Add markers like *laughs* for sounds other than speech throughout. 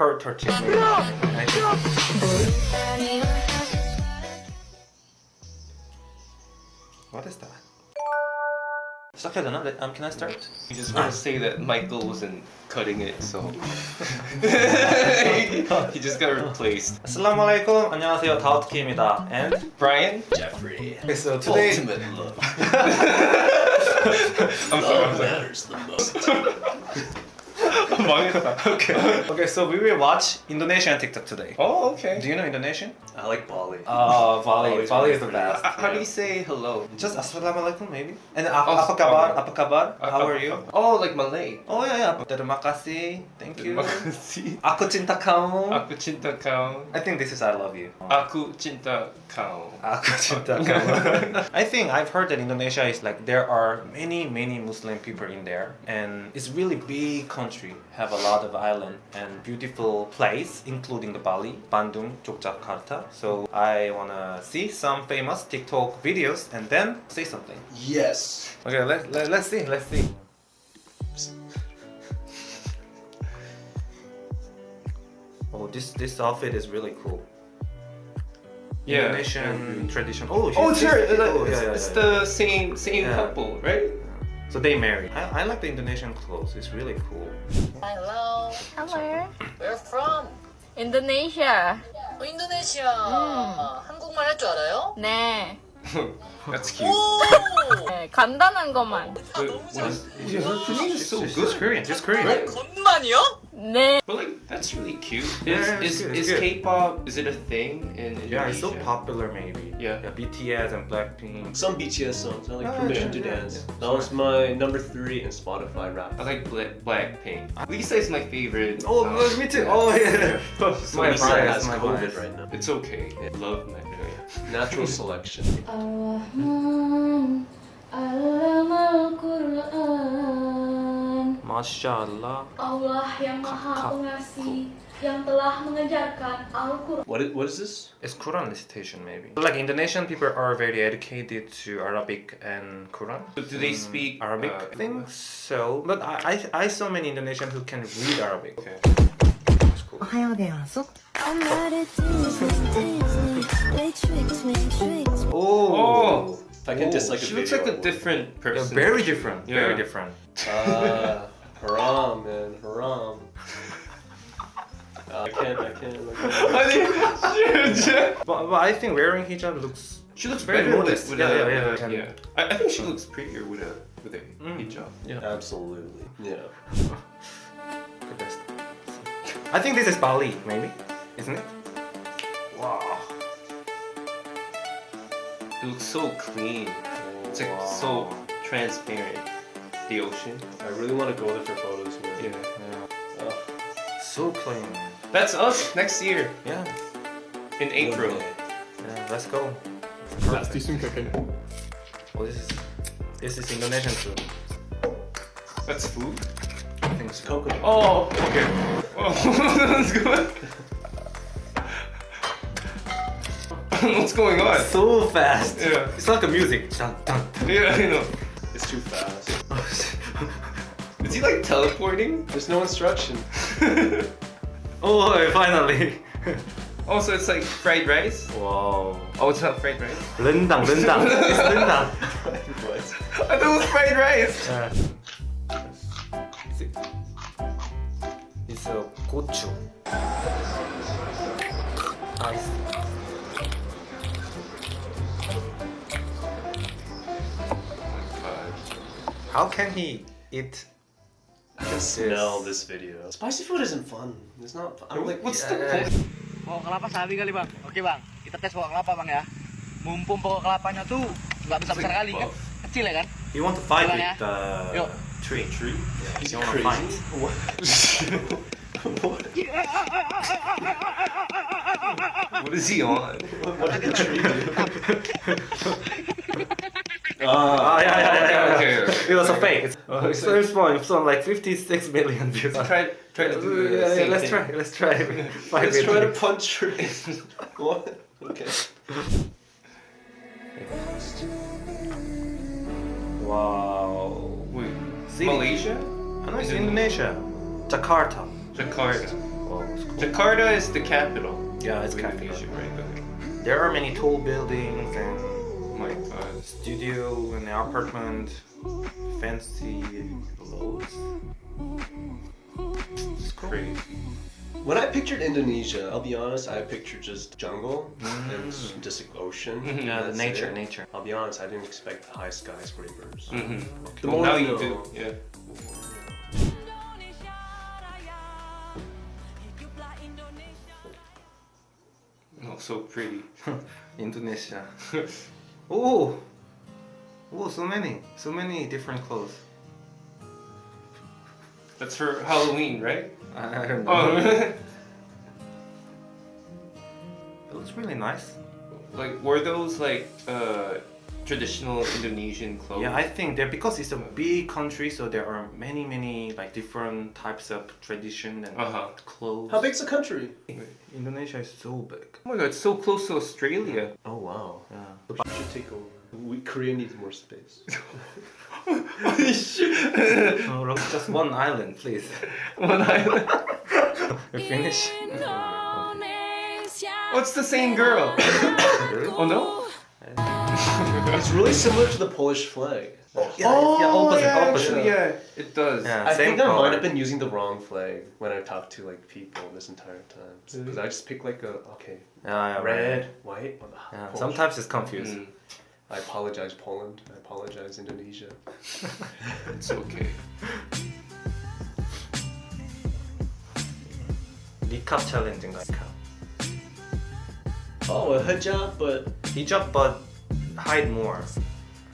hard touching. I think- What is that? 시작해야 되나? Let- Um, can I start? You just want to say that Michael wasn't cutting it, so *laughs* he just got replaced. Assalamualaikum. 안녕하세요. 다우트키입니다. And Brian, Jeffrey. okay, so today Ultimate love. I'm sorry. I'm Love sorry. matters the most. *laughs* 망했다. Okay. *laughs* okay, so we will watch Indonesian TikTok today. Oh, okay. Do you know Indonesian? I like Bali. Uh, Bali. Bali's Bali my is the favorite. best. Uh, How do you say hello? Just assalamualaikum maybe. And ap- Oh, apa kabar? okay. Apa kabar? How are you? Oh, like Malay. Oh yeah yeah. Terima kasih. Thank you. Makasih. Aku cinta kamu. Aku cinta kau. I think this is I love you. Aku cinta kau. Aku cinta kamu. *laughs* I think I've heard that Indonesia is like there are many many Muslim people in there, and it's really big country. Have a lot of island and beautiful place, including the Bali, Bandung, Yogyakarta. So I wanna see some famous TikTok videos and then say something. Yes. Okay, let, let, let's see, let's see. Oh, this this outfit is really cool. Yeah. Indonesian tradition. Oh, Oh, she's- sure. she's- Oh, yeah, it's, yeah, it's yeah. the same same Yeah. couple, right? So they married. I, I like the Indonesian clothes. It's really Indonesia. 어, 인도네시아. 한국말 할 줄 알아요? 네. That's cute. 오! 네, 간단한 것만. But what is, She's, she's so she's, good. she's Korean. She's Korean. Right? 건만이요? 네. But like that's really cute. Yeah, Is it's is, good, is. K-pop is it a thing in Indonesia? Yeah, it's so popular. Maybe. Yeah. Yeah, BTS and Blackpink. Some BTS songs. I like Oh, Permission yeah, to yeah, Dance. yeah. That was my number three in Spotify rap. I like Black Blackpink. Lisa is my favorite. Oh, uh, me too. Oh yeah. *laughs* So *laughs* my Lisa bias. has My COVID bias. right now. It's okay. Love Magnolia. *laughs* Natural selection. Masya Allah. Allah yang maha pengasih yang telah mengajarkan Al-Quran. What is, what is this? It's Quran recitation maybe. Like Indonesian people are very educated to Arabic and Quran. But do they mm, speak Arabic? Uh, I think so, but I, I, I saw many Indonesians who can read Arabic. Okay. That's cool. Oh! oh. I can dislike a She looks like a different person. Yeah, very different. Yeah. Very different. Uh, haram, man, haram. Uh, I can't, I can't. I can't. *laughs* But, but I think wearing hijab looks She looks Very better modest. with, with Yeah, a, yeah, yeah, yeah. yeah. I, I think she looks prettier with a with a Mm. hijab. yeah. Absolutely. Yeah. *laughs* the best. I think this is Bali, maybe, isn't it? Wow. It looks so clean. It's like Wow. so transparent. The ocean. I really want to go there for photos, man. Yeah. Yeah. Oh, So clean. That's us next year Yeah. in April. Yeah. Let's go. Let's do some cooking. Oh, this is this is Indonesian food. That's food. I think it's coconut. Oh, okay. Oh, *laughs* that's good. *laughs* What's going on? So fast. Yeah. It's like a music. Dun, dun, dun. Yeah, I know. It's too fast. Is he like teleporting? There's no instruction. *laughs* oh, finally. Oh, also, it's like fried rice? wow. Oh, it's not fried rice? Rendang, rendang. It's rendang. *laughs* what? I thought it was fried rice! Yeah. It's a gochu. Nice. How can he eat? I can smell this video. Spicy food isn't fun. It's not. Fun. I'm like, what's the Uh, point? Pokok kelapa sabi kali bang. Oke bang, kita tes pokok kelapa bang ya. Mumpung pokok kelapanya tuh nggak besar besar kali kan, kecil ya kan. You want to fight with ya. the Yuk. tree? Tree? Yeah. You want to fight? What? what? *laughs* What is he on? What did the tree do? *laughs* *laughs* Ah, yeah, yeah, yeah, yeah. Okay. *laughs* It was a fake. It's, it's so small. It's on like 56 million views. Try, try to do the Yeah, yeah, let's thing. try. Let's try. *laughs* Let's try to punch trees. *laughs* what? Okay. Wow. Wait, City. Malaysia? I know it's Indonesia. Jakarta. Jakarta. Wow, cool. Jakarta is the capital. Yeah, it's capital. Right? Okay. There are many tall buildings and Oh my god. studio and apartment, fancy clothes. It's crazy. When I pictured Indonesia, I'll be honest, I pictured just jungle and Mm. just like ocean. Mhm. *laughs* Yeah, the nature, it. nature. I'll be honest, I didn't expect high skyscrapers. Mm-hmm. The Well, more now you do. Yeah. Oh, so pretty. *laughs* Indonesia. *laughs* oh, oh, so many, so many different clothes. That's for Halloween, right? I, I don't know. Oh, *laughs* It looks really nice. like were those like uh, traditional Indonesian clothes? Yeah, I think that because it's a big country, so there are many, many like different types of tradition and Uh huh. clothes. How big's the country? Indonesia is so big. Oh my god, it's so close to Australia. Oh wow. Yeah. We should take over. We, Korea needs more space. *laughs* Oh, look, just one island, please. *laughs* One island. *laughs* We finish. Oh, it's the same girl. oh no. It's really similar to the Polish flag. Yeah, yeah, opposite, yeah, opposite. actually, yeah, it does. Yeah, I same think I might have been using the wrong flag when I talked to like people this entire time. Because I just picked like a okay, Yeah, yeah, red, right. white. or the Yeah, sometimes it's confusing. Mm, I apologize, Poland. I apologize, Indonesia. *laughs* it's okay. Niqab challenging guy. Oh, a hijab, but Hijab, but hide more.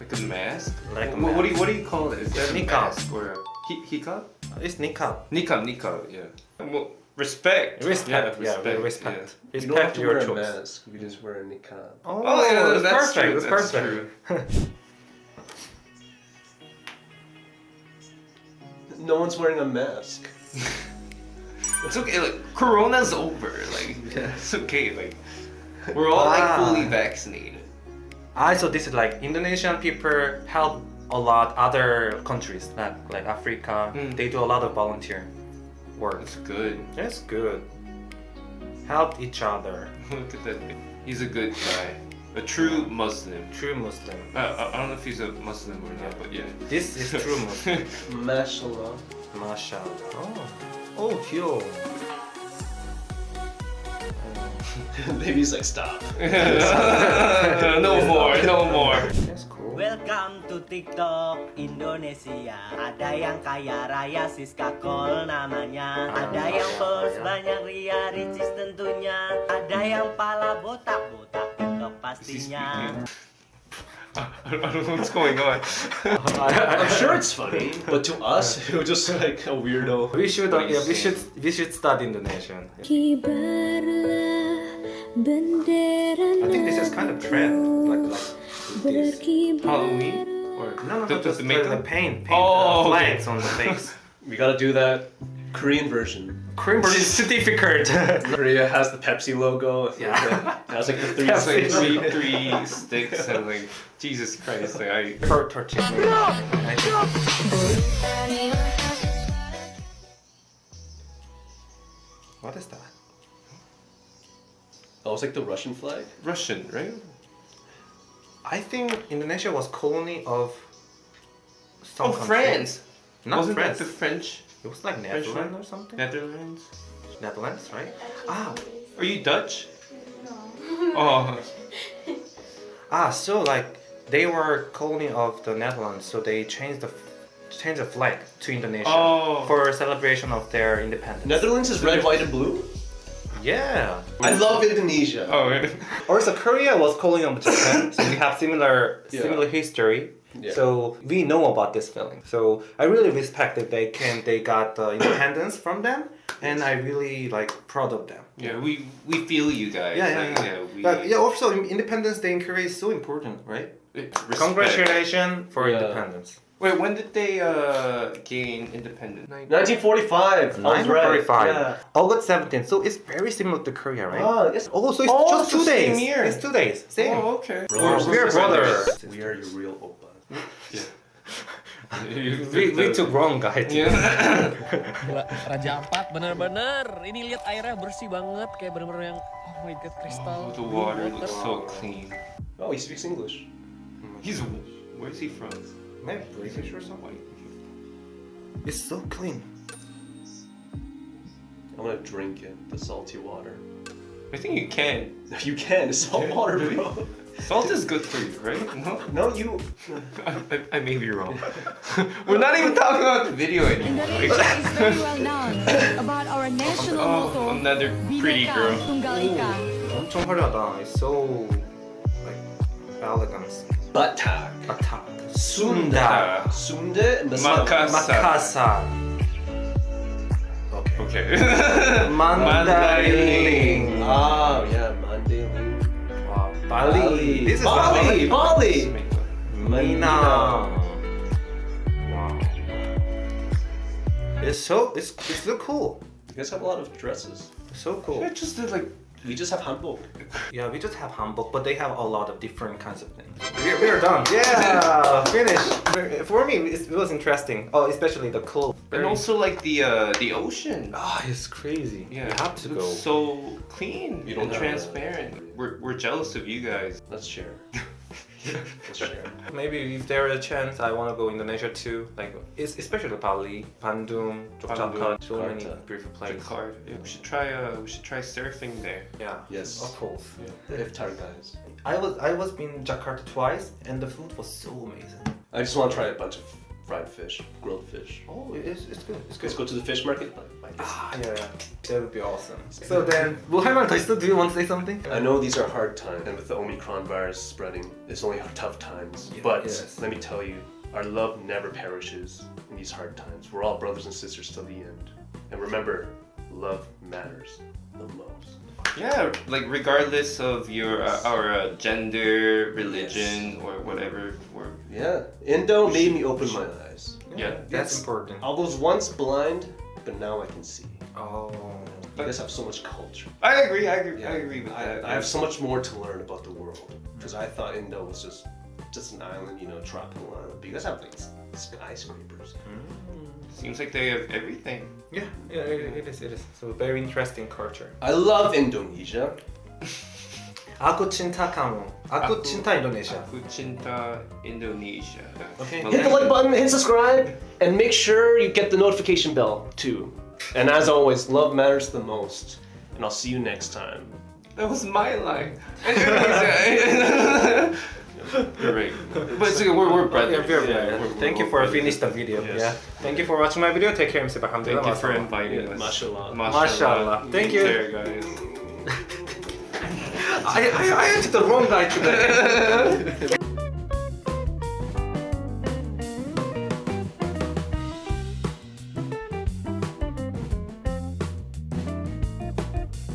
Like a mask? Like a Wh- What, do you what do you call it? Is that a Niqab. mask or a hi- It's niqab. Niqab, niqab, yeah. Well, respect. Respect. Yeah, respect. we respect. you don't have to your wear a choice. mask. You just wear a niqab. Oh, Oh, yeah, that's, that's perfect. true, That's that's perfect. No one's wearing a mask. *laughs* It's okay. Like Corona's over. Like it's okay. Like we're all Ah. like fully vaccinated. I saw this is like Indonesian people help a lot other countries like like Africa. Mm. They do a lot of volunteer work. That's good. That's good. Help each other. *laughs* Look at that. He's a good guy. A true Muslim. True Muslim. Uh, uh, I don't know if he's a Muslim or not, but yeah. This is true Muslim. *laughs* Mashallah. Mashallah. Oh, oh, cute. *laughs* Baby's like, stop. *laughs* no more, no more. That's cool. Welcome to TikTok Indonesia Ada yang kaya raya Siska Kol namanya Ada yang followers banyak Ria Ricis tentunya Ada yang pala botak-botak TikTok Is he pastinya? I don't know what's going on. I'm sure it's funny, but to us, it was just like a weirdo. We should, uh, yeah, we should, we should study Indonesian. Kibarlah bendera I think this is kind of trend, like like this. Halloween? Or No, no, the, no, the, the, the the, paint, paint Oh, uh, okay. on the face. *laughs* We gotta do that Korean version. Cream is difficult. *laughs* Korea has the Pepsi logo. It's like Yeah. the- it has like the three *laughs* It's like sticks. three, three sticks and like Jesus Christ. Like, I Her touching me. What is that? Oh, it's like the Russian flag. Russian, right? I think Indonesia was colony of some Oh, country. France. Not Wasn't France. that the French It was like Netherlands one? or something. Netherlands? Netherlands, right? Ah, Are you Dutch? No. Oh, *laughs* ah. So like they were colony of the Netherlands, so they changed the changed the flag to Indonesia Oh. for celebration of their independence. Netherlands is red, white, and blue. Yeah. I love Indonesia. oh? *laughs* Also, Korea was colony of Japan, so we have similar Yeah. similar history. Yeah. So we know about this feeling. So I really respect that they can they got the independence from them, and I really like proud of them. yeah. We we feel you guys. Yeah, yeah, like, yeah. we, but yeah, also Independence Day in Korea is so important, right? Respect. Congratulations for Yeah. independence. Wait, when did they uh gain independence? 1945. I was right. 1945. Yeah. August 17th. So it's very similar to Korea, right? Ah, yes. Oh, so it's Oh, just it's two the same days. year. It's two days. Same. Oh, okay. We're, we're brothers. We are your real oppas. Yeah. *laughs* we, we took wrong guy. Yeah. *laughs* Raja Ampat bener-bener. Ini lihat airnya bersih banget kayak bener-bener yang oh my god kristal. Oh, the water looks so clean. Oh, he speaks English. He's where's he from? Maybe British or something. It's so clean. I want to drink it, the salty water. I think you can. *laughs* You can, it's salt water, bro. Salt is good for you, right? *laughs* No, No, you. I, *laughs* I, I may be wrong. We're not even talking about the video anymore. Indonesia is very well known about our national Oh, motto, another pretty Bhinneka girl. Tunggal Ika. 엄청 화려하다. It's so like elegant. Batak. Attack. Sunda. Sunde and Makassar. Makassar. Okay. Okay. *laughs* Mandarin. Ah, yeah, Mandarin. Wow. Bali. This is Bali. Bali. Mina. Wow. It's so it's it's so cool. You guys have a lot of dresses. So cool. I just did like We just have hanbok. Yeah, we just have hanbok, but they have a lot of different kinds of things. We're, we're done. Yeah, *laughs* finished. For me, it was interesting. Oh, especially the clothes. and also like the uh the ocean. Ah, it's crazy. Yeah, we have to it go. so clean You don't and transparent. We're, we're jealous of you guys. Let's share. *laughs* *laughs* Let's. Maybe if there is a chance, I want to go Indonesia too. Like, it's especially Bali, Bandung, Yogyakarta, so many beautiful places. Jakarta. Yeah, we should try uh we should try surfing there. Yeah. Yes. Of course. The iftar guys. I was I was in Jakarta twice, and the food was so amazing. I just want to try a bunch of fried fish, grilled fish. Oh, it's, it's good. It's good. Let's go to the fish market. Ah, yeah, yeah. That would be awesome. So then, well, hang do you want to say something? I know these are hard times, and with the Omicron virus spreading, it's only tough times. Yeah, but yes. let me tell you, our love never perishes in these hard times. We're all brothers and sisters till the end. And remember, love matters the most. Yeah, like regardless of your uh, our uh, gender, religion, yes. or whatever we're yeah, Indo made me open my eyes. yeah, That's It's- important. I was once blind, but now I can see. Oh. You guys have so much culture. I agree. I agree. I agree with I, that. I have so much more to learn about the world because I thought Indo was just just an island, you know, tropical island. But you guys have like s- skyscrapers. Mm. Seems like they have everything. Yeah, yeah, it, it is. It is. So very interesting culture. I love Indonesia. *laughs* Aku cinta kamu. Aku cinta Indonesia. Aku cinta Indonesia. Okay. Hit the like button, hit subscribe, and make sure you get the notification bell too. And as always, love matters the most. And I'll see you next time. That was my line. Indonesia. *laughs* You're right. But it's, we're, we're brothers. Yeah, we're- Yeah, we're- Thank you we're for brothers. finishing the video. Yes. Yeah. Thank you for watching my video. Take care, Mr. Alhamdulillah. Thank you for inviting us. Mashallah. Mashallah. Thank you. Take care, guys. あやちょっと問題って。